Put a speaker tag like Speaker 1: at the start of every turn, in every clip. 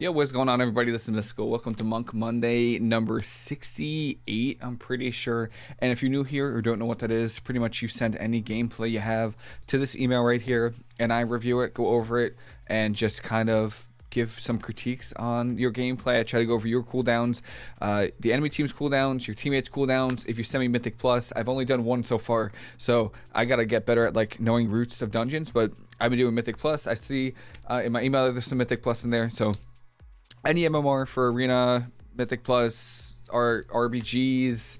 Speaker 1: Yo, what's going on, everybody? This is Mystical. Welcome to Monk Monday number 68, I'm pretty sure. And if you're new here or don't know what that is, pretty much you send any gameplay you have to this email right here, and I review it, go over it, and just kind of give some critiques on your gameplay. I try to go over your cooldowns, uh, the enemy team's cooldowns, your teammates' cooldowns. If you send me Mythic Plus, I've only done one so far, so I gotta get better at like knowing routes of dungeons. But I've been doing Mythic Plus. I see uh, in my email there's some Mythic Plus in there, so any MMR for Arena, Mythic Plus, R- RBGs,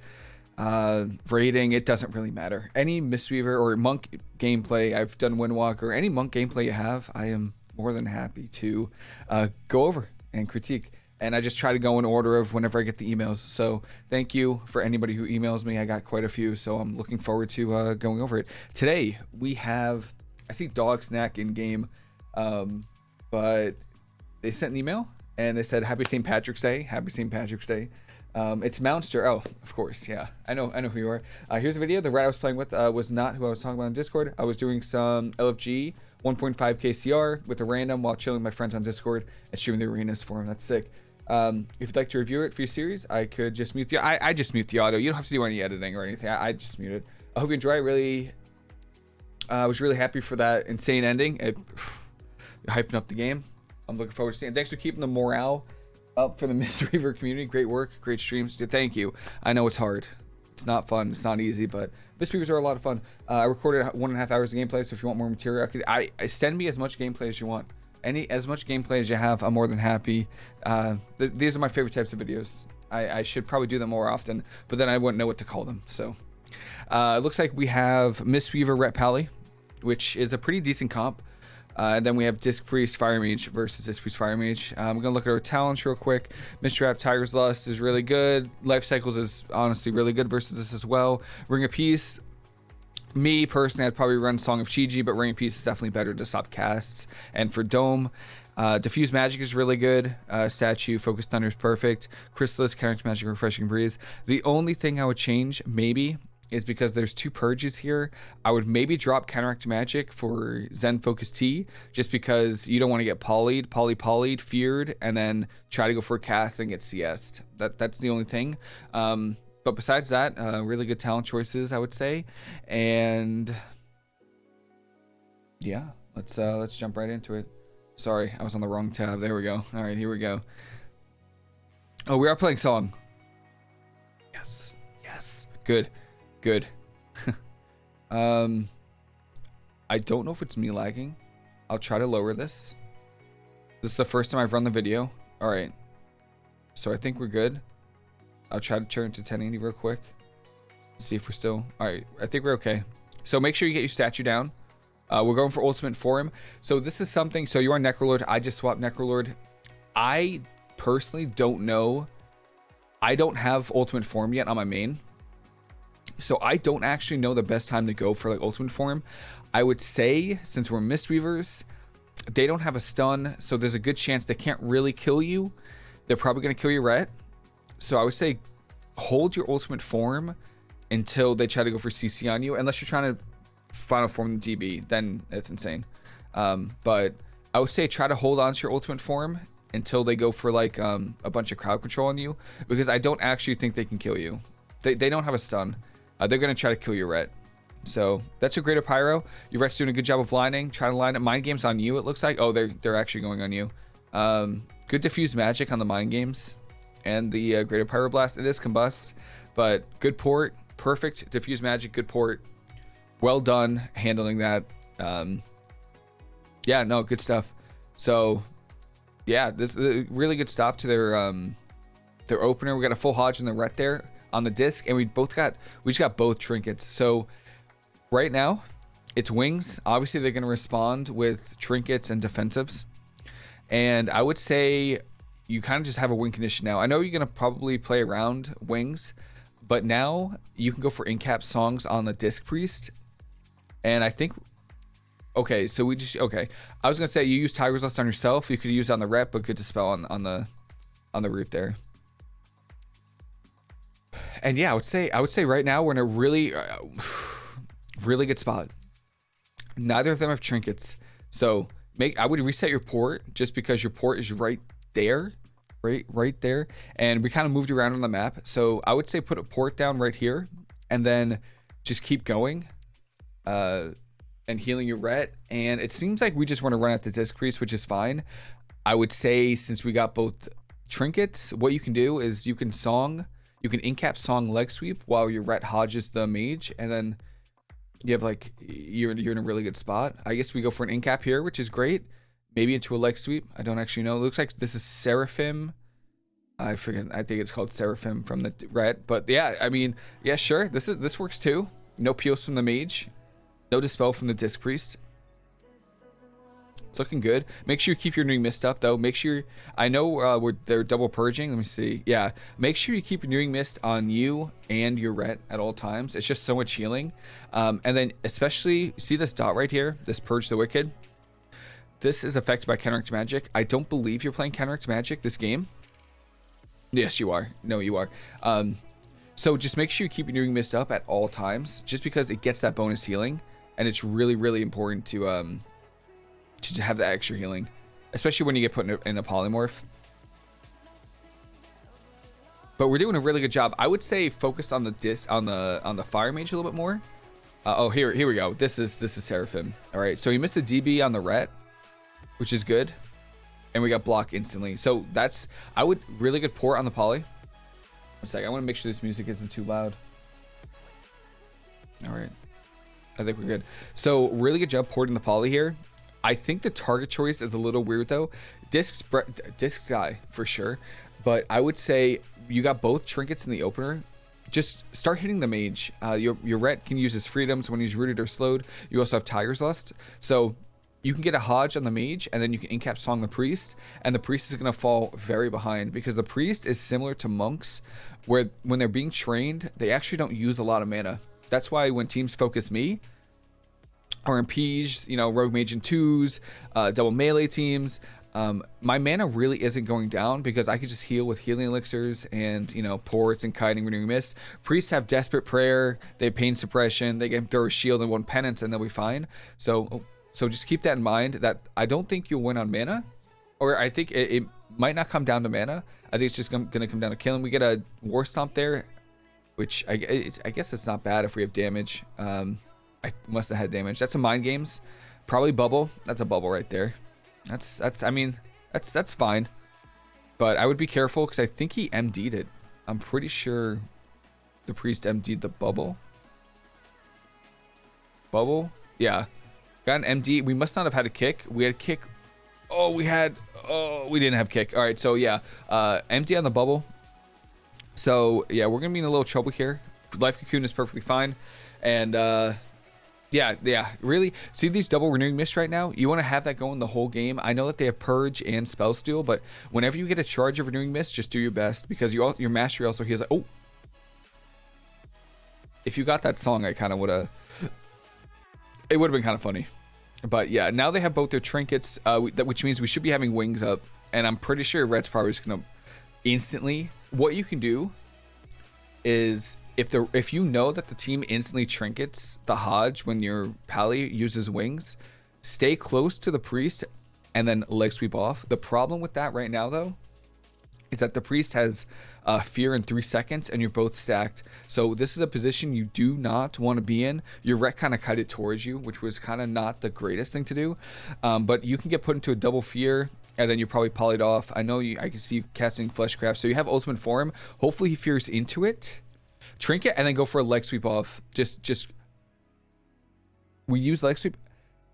Speaker 1: uh, rating, it doesn't really matter. Any Mistweaver or Monk gameplay, I've done Windwalker, any Monk gameplay you have, I am more than happy to uh, go over and critique. And I just try to go in order of whenever I get the emails. So thank you for anybody who emails me. I got quite a few, so I'm looking forward to uh, going over it. Today we have, I see Dog Snack in game, um, but they sent an email and they said Happy St. Patrick's Day. Happy St. Patrick's Day. Um, it's Mounster. Oh, of course, yeah. I know. I know who you are. Uh, here's a video. The rat I was playing with uh, was not who I was talking about on Discord. I was doing some LFG 1.5 KCR with a random while chilling my friends on Discord and shooting the arenas for him. That's sick. Um, if you'd like to review it for your series, I could just mute the. I, I just mute the audio. You don't have to do any editing or anything. I, I just mute it. I hope you enjoy. it. really, uh, I was really happy for that insane ending. It hyping up the game. I'm looking forward to seeing. Thanks for keeping the morale up for the Mistweaver community. Great work, great streams. Thank you. I know it's hard. It's not fun. It's not easy, but Mistweavers are a lot of fun. Uh, I recorded one and a half hours of gameplay, so if you want more material, I, could, I, I send me as much gameplay as you want. Any as much gameplay as you have, I'm more than happy. Uh, th these are my favorite types of videos. I, I, should probably do them more often, but then I wouldn't know what to call them. So uh, it looks like we have Mistweaver Ret Pally, which is a pretty decent comp. Uh, and then we have Disc Priest Fire Mage versus Disc Priest Fire Mage. Uh, I'm to look at our talents real quick. Mr. Tiger's Lust is really good. Life Cycles is honestly really good versus this as well. Ring of Peace. Me personally, I'd probably run Song of Chi-Ji, but Ring of Peace is definitely better to stop casts. And for Dome, uh, Diffuse Magic is really good. Uh, statue, Focused Thunder is perfect. Chrysalis, Counteract Magic, Refreshing Breeze. The only thing I would change, maybe, is because there's two purges here. I would maybe drop Counteract Magic for Zen Focus Tea just because you don't want to get polyed, poly polyed, feared, and then try to go for a cast and get CS'd. That that's the only thing. Um, but besides that, uh, really good talent choices, I would say. And yeah, let's uh, let's jump right into it. Sorry, I was on the wrong tab. There we go. All right, here we go. Oh, we are playing song. Yes, yes, good. Good. um, I don't know if it's me lagging. I'll try to lower this. This is the first time I've run the video. All right. So I think we're good. I'll try to turn it to 1080 real quick. See if we're still... All right. I think we're okay. So make sure you get your statue down. Uh, we're going for ultimate form. So this is something... So you are Necrolord. I just swapped Necrolord. I personally don't know. I don't have ultimate form yet on my main. So I don't actually know the best time to go for like ultimate form. I would say since we're Mistweavers, they don't have a stun, so there's a good chance they can't really kill you. They're probably gonna kill your ret. So I would say hold your ultimate form until they try to go for CC on you, unless you're trying to final form the DB, then it's insane. Um, but I would say try to hold on to your ultimate form until they go for like um, a bunch of crowd control on you, because I don't actually think they can kill you. They, they don't have a stun. Uh, they're going to try to kill your ret. So that's a greater pyro. Your ret's doing a good job of lining. Trying to line up mind games on you, it looks like. Oh, they're they're actually going on you. Um, good diffuse magic on the mind games. And the uh, greater pyroblast. It is combust, but good port. Perfect diffuse magic, good port. Well done handling that. Um, yeah, no, good stuff. So, yeah, this a really good stop to their um, their opener. We got a full Hodge in the ret there on the disc, and we both got we just got both trinkets. So right now, it's wings. Obviously, they're going to respond with trinkets and defensives. And I would say you kind of just have a wing condition now. I know you're going to probably play around wings, but now you can go for incap songs on the disc priest. And I think okay, so we just okay. I was gonna say you use Tiger's Lust on yourself. You could use on the ret, but good to spell on on the on the root there and yeah, I would say I would say right now we're in a really, uh, really good spot. Neither of them have trinkets, so make I would reset your port just because your port is right there, right, right there, and we kind of moved around on the map. So I would say put a port down right here, and then just keep going, uh, and healing your ret. And it seems like we just want to run at the disc priest, which is fine. I would say since we got both trinkets, what you can do is you can song, you can incap song leg sweep while your ret hodges the mage, and then you have like you're you're in a really good spot. I guess we go for an incap here, which is great. Maybe into a leg sweep. I don't actually know. It looks like this is Seraphim. I forget. I think it's called Seraphim from the ret. But yeah, I mean, yeah, sure. This is this works too. No Pios from the mage. No dispel from the disc priest. It's looking good. Make sure you keep your renewing mist up though. Make sure I know uh, we're they're double purging. Let me see. Yeah, make sure you keep your renewing mist on you and your ret at all times. It's just so much healing. Um, and then especially see this dot right here, this purge the wicked. This is affected by counteract magic. I don't believe you're playing counteract magic this game. Yes, you are. No, you are. Um, so just make sure you keep your renewing mist up at all times, just because it gets that bonus healing, and it's really really important to um to have that extra healing, especially when you get put in a, in a polymorph. But we're doing a really good job. I would say focus on the dis on the on the fire mage a little bit more. Uh, oh, here here we go. This is this is Seraphim. All right, so he missed a DB on the ret, which is good, and we got block instantly. So that's I would really good port on the poly. One sec. I want to make sure this music isn't too loud. All right. I think we're good. So really good job porting the poly here. I think the target choice is a little weird though. Disc disc die for sure, but I would say you got both trinkets in the opener. Just start hitting the mage. Uh, your your ret can use his freedoms when he's rooted or slowed. You also have Tiger's Lust, so you can get a Hodge on the mage, and then you can incap Song the Priest, and the Priest is going to fall very behind because the Priest is similar to monks, where when they're being trained, they actually don't use a lot of mana. That's why when teams focus me, RMPs, you know, Rogue Mage and twos, uh, double melee teams. Um, my mana really isn't going down because I could just heal with healing elixirs and you know ports and kiting renewing mist. Priests have desperate prayer, they have pain suppression, they can throw a shield and one penance and they'll be fine. So so just keep that in mind that I don't think you'll win on mana, or I think it, it might not come down to mana. I think it's just gonna come down to killing. We get a war stomp there, which I, I guess it's not bad if we have damage. Um, I must have had damage. That's a mind games. Probably bubble. That's a bubble right there. That's that's I mean that's that's fine. But I would be careful because I think he MD'd it. I'm pretty sure the priest MD'd the bubble. Bubble? Yeah. Got an MD. We must not have had a kick. We had kick. Oh, we had. Oh, we didn't have kick. All right, so yeah, uh, MD on the bubble. So yeah, we're gonna be in a little trouble here. Life cocoon is perfectly fine, and uh, yeah, yeah, really. See these double renewing mists right now? You want to have that going the whole game. I know that they have purge and spell steal, but whenever you get a charge of renewing mist, just do your best because you all, your mastery also heals. Like, oh, if you got that song, I kind of would have. It would have been kind of funny, but yeah. Now they have both their trinkets, uh, which means we should be having wings up, and I'm pretty sure Ret's probably just gonna instantly. What you can do is if the if you know that the team instantly trinkets the Hodge when your Pally uses wings, stay close to the priest and then leg sweep off. The problem with that right now though is that the priest has uh, fear in three seconds and you're both stacked. So this is a position you do not want to be in. Your ret kind of cut it towards you, which was kind of not the greatest thing to do. Um, but you can get put into a double fear and then you're probably polyed off. I know you, I can see you casting Fleshcraft. So you have ultimate form. Hopefully he fears into it Trinket and then go for a leg sweep off. Just just we use leg sweep.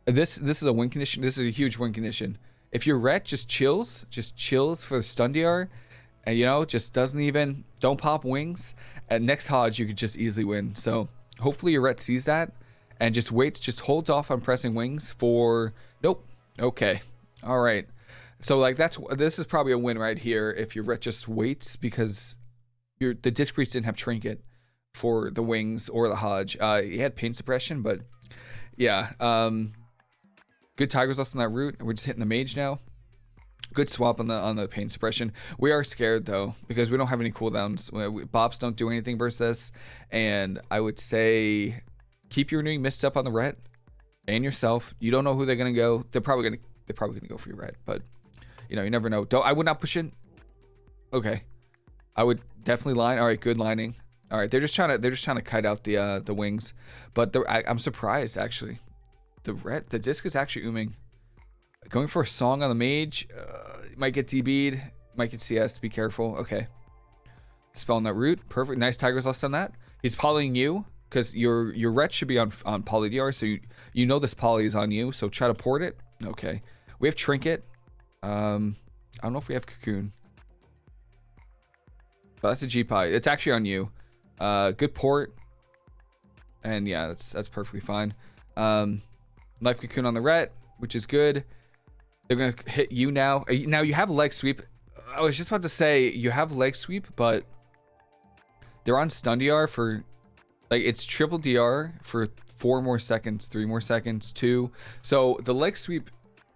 Speaker 1: This this is a win condition. This is a huge win condition. If your ret just chills, just chills for the stun DR, and you know, just doesn't even don't pop wings. At next Hodge, you could just easily win. So hopefully your ret sees that and just waits, just holds off on pressing wings for nope. Okay. All right. So like that's this is probably a win right here if your ret just waits because your the disc priest didn't have trinket for the wings or the Hodge. Uh, he had pain suppression, but yeah. Um, good Tiger's Lust on that route. We're just hitting the mage now. Good swap on the on the pain suppression. We are scared though because we don't have any cooldowns. Bops don't do anything versus this, and I would say keep your renewing mist up on the ret and yourself. You don't know who they're gonna go. They're probably gonna they're probably gonna go for your ret, but you know, you never know. Don't I would not push in. Okay. I would definitely line. All right, good lining. All right, they're just trying to they're just trying to kite out the uh, the wings, but the, I, am surprised actually. The ret the disc is actually ooming. Going for a song on the mage, uh, might get DB'd, might get CS. Be careful. Okay. Spell on that root. Perfect. Nice Tiger's Lust on that. He's polying you because your your ret should be on on poly DR, so you you know this poly is on you. So try to port it. Okay. We have trinket. Um, I don't know if we have cocoon. That's a GPI. It's actually on you. Uh, good port. And yeah, that's that's perfectly fine. Um, life cocoon on the ret, which is good. They're gonna hit you now. Now you have leg sweep. I was just about to say you have leg sweep, but they're on stun DR for like it's triple DR for four more seconds, three more seconds, two. So the leg sweep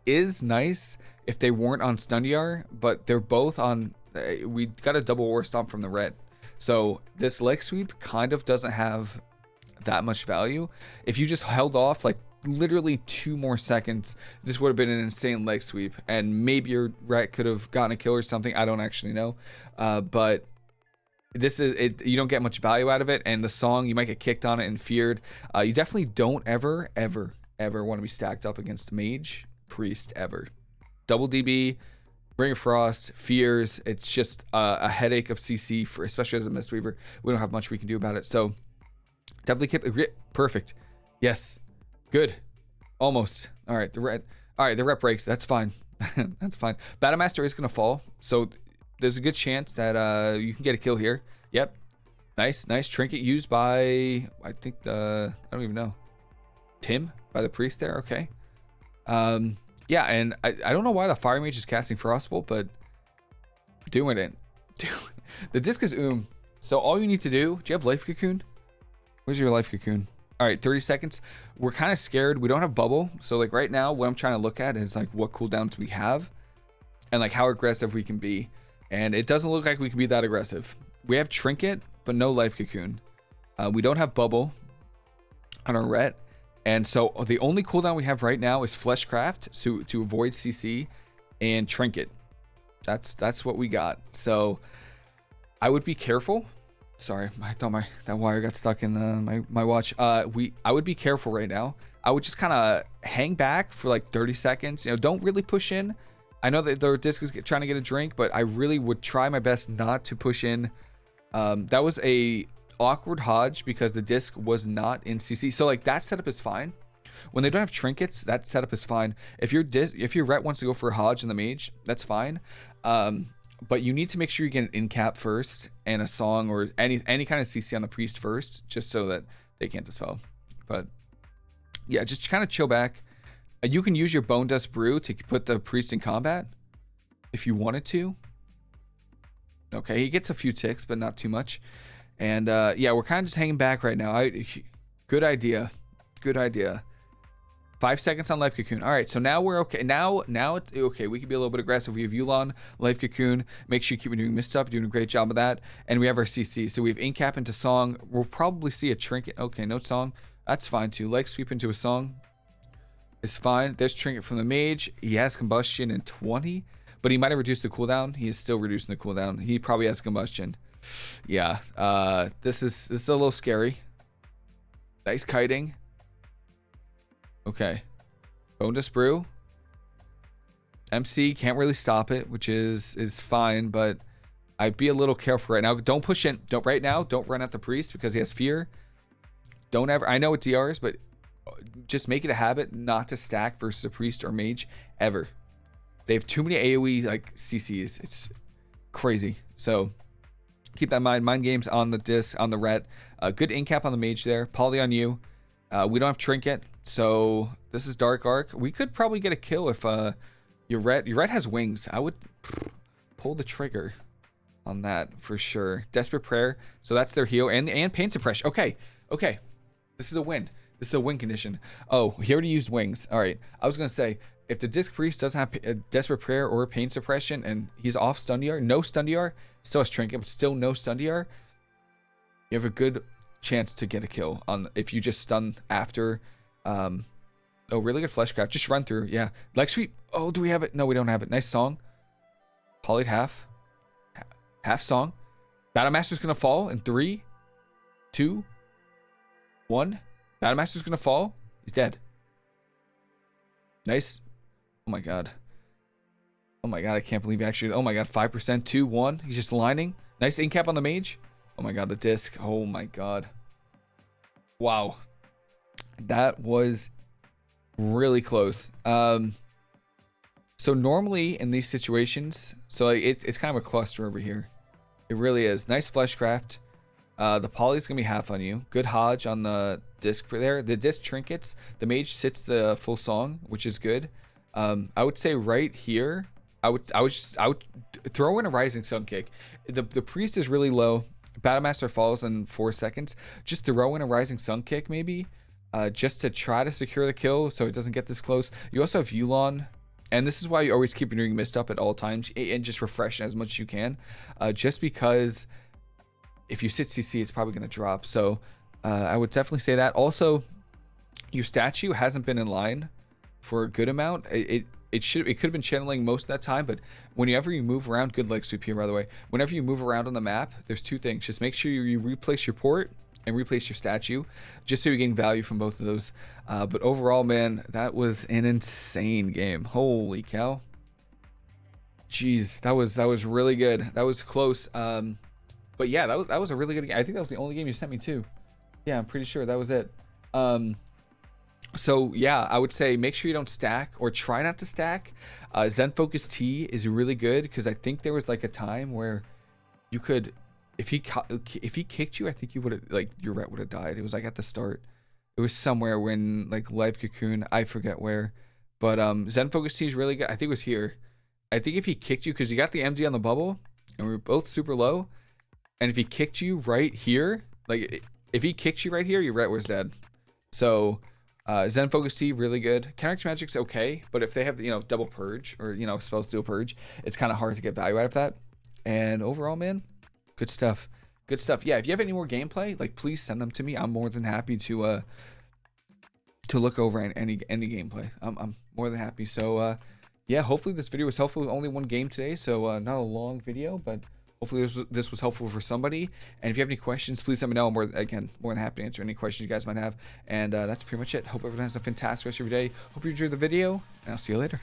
Speaker 1: is nice if they weren't on stun DR, but they're both on. Uh, we got a double war stomp from the ret. So this leg sweep kind of doesn't have that much value. If you just held off like literally two more seconds, this would have been an insane leg sweep. And maybe your ret could have gotten a kill or something. I don't actually know. Uh, but this is it you don't get much value out of it and the song you might get kicked on it and feared uh, you definitely don't ever ever ever want to be stacked up against mage priest ever double db Ring of Frost, Fears. It's just uh, a headache of CC for, especially as a Mistweaver. We don't have much we can do about it. So definitely keep perfect. Yes, good, almost. All right, the ret. All right, the rep breaks. That's fine. That's fine. Battlemaster is gonna fall, so there's a good chance that uh, you can get a kill here. Yep, nice, nice trinket used by I think the I don't even know Tim by the priest there. Okay. Um, yeah, and I, I don't know why the Fire Mage is casting Frostbolt, but doing it. the disc is Oom. So all you need to do, do you have Life Cocoon? Where's your Life Cocoon? All right, 30 seconds. We're kind of scared. We don't have Bubble. So like right now, what I'm trying to look at is like what cooldowns we have and like how aggressive we can be. And it doesn't look like we can be that aggressive. We have Trinket, but no Life Cocoon. Uh, we don't have Bubble on our Ret. And so the only cooldown we have right now is Fleshcraft to, to avoid CC and Trinket. That's that's what we got. So I would be careful. Sorry, I thought my that wire got stuck in the, my my watch. Uh, we I would be careful right now. I would just kind of hang back for like 30 seconds. You know, don't really push in. I know that the disc is trying to get a drink, but I really would try my best not to push in. Um, that was a awkward Hodge because the disc was not in CC. So like that setup is fine. When they don't have trinkets, that setup is fine. If your disc, if your ret wants to go for a Hodge and the mage, that's fine. Um, but you need to make sure you get an in cap first and a song or any any kind of CC on the priest first, just so that they can't dispel. But yeah, just kind of chill back. Uh, you can use your Bone Dust Brew to put the priest in combat if you wanted to. Okay, he gets a few ticks, but not too much. And uh, yeah, we're kind of just hanging back right now. I, good idea. Good idea. Five seconds on Life Cocoon. All right, so now we're okay. Now, now it's okay. We can be a little bit aggressive. We have Yu'lon, Life Cocoon. Make sure you keep doing Mist Up, doing a great job of that. And we have our CC. So we have Incap into Song. We'll probably see a Trinket. Okay, no Song. That's fine too. Leg Sweep into a Song is fine. There's Trinket from the Mage. He has Combustion in 20, but he might have reduced the cooldown. He is still reducing the cooldown. He probably has Combustion yeah, uh, this is this is a little scary. Nice kiting. Okay. Bonus brew. MC can't really stop it, which is is fine, but I'd be a little careful right now. Don't push in. Don't right now. Don't run at the priest because he has fear. Don't ever. I know it DRs, but just make it a habit not to stack versus a priest or mage ever. They have too many AOE like CCs. It's crazy. So Keep that in mind. Mind games on the disc, on the ret. Uh, good incap on the mage there. Poly on you. Uh, we don't have trinket, so this is dark arc. We could probably get a kill if uh, your ret your ret has wings. I would pull the trigger on that for sure. Desperate prayer. So that's their heal and and pain suppression. Okay, okay. This is a win. This is a win condition. Oh, he already used wings. All right. I was gonna say if the disc priest doesn't have a desperate prayer or pain suppression and he's off stun DR, no stun DR, Still has Trinket, but still no stun DR. You have a good chance to get a kill on if you just stun after. Um, oh, really good Fleshcraft. Just run through. Yeah. Leg sweep. Oh, do we have it? No, we don't have it. Nice song. Polyed half. Half song. Battle Master's gonna fall in three, two, one. Battle Master's gonna fall. He's dead. Nice. Oh my god. Oh my god, I can't believe actually. Oh my god, 5%, 2, 1. He's just lining. Nice incap on the mage. Oh my god, the disc. Oh my god. Wow. That was really close. Um, so normally in these situations, so it's it's kind of a cluster over here. It really is. Nice fleshcraft. Uh, the poly's gonna be half on you. Good Hodge on the disc there. The disc trinkets. The mage sits the full song, which is good. Um, I would say right here, I would I would just I would throw in a rising sun kick. The the priest is really low. Battlemaster falls in four seconds. Just throw in a rising sun kick maybe, uh, just to try to secure the kill so it doesn't get this close. You also have Yu'lon, and this is why you always keep your ring mist up at all times and just refresh as much as you can, uh, just because if you sit CC, it's probably going to drop. So uh, I would definitely say that. Also, your statue hasn't been in line for a good amount. It, it it should it could have been channeling most of that time, but whenever you move around, good leg sweep here by the way. Whenever you move around on the map, there's two things. Just make sure you, replace your port and replace your statue, just so you're getting value from both of those. Uh, but overall, man, that was an insane game. Holy cow! Jeez, that was that was really good. That was close. Um, but yeah, that was that was a really good game. I think that was the only game you sent me too. Yeah, I'm pretty sure that was it. Um, so yeah, I would say make sure you don't stack or try not to stack. Uh, Zen Focus Tea is really good because I think there was like a time where you could, if he if he kicked you, I think you would have like your ret would have died. It was like at the start. It was somewhere when like Life Cocoon, I forget where, but um Zen Focus Tea is really good. I think it was here. I think if he kicked you because you got the MD on the bubble and we were both super low, and if he kicked you right here, like if he kicked you right here, your ret was dead. So uh, Zen Focus Tea, really good. Character Magic's okay, but if they have, you know, double purge or, you know, spell steal purge, it's kind of hard to get value out of that. And overall, man, good stuff. Good stuff. Yeah, if you have any more gameplay, like please send them to me. I'm more than happy to uh to look over any any gameplay. I'm I'm more than happy. So uh yeah, hopefully this video was helpful. Only one game today, so uh, not a long video, but Hopefully this was, this was helpful for somebody. And if you have any questions, please let me know. I'm more, again, more than happy to answer any questions you guys might have. And uh, that's pretty much it. Hope everyone has a fantastic rest of your day. Hope you enjoyed the video, and I'll see you later.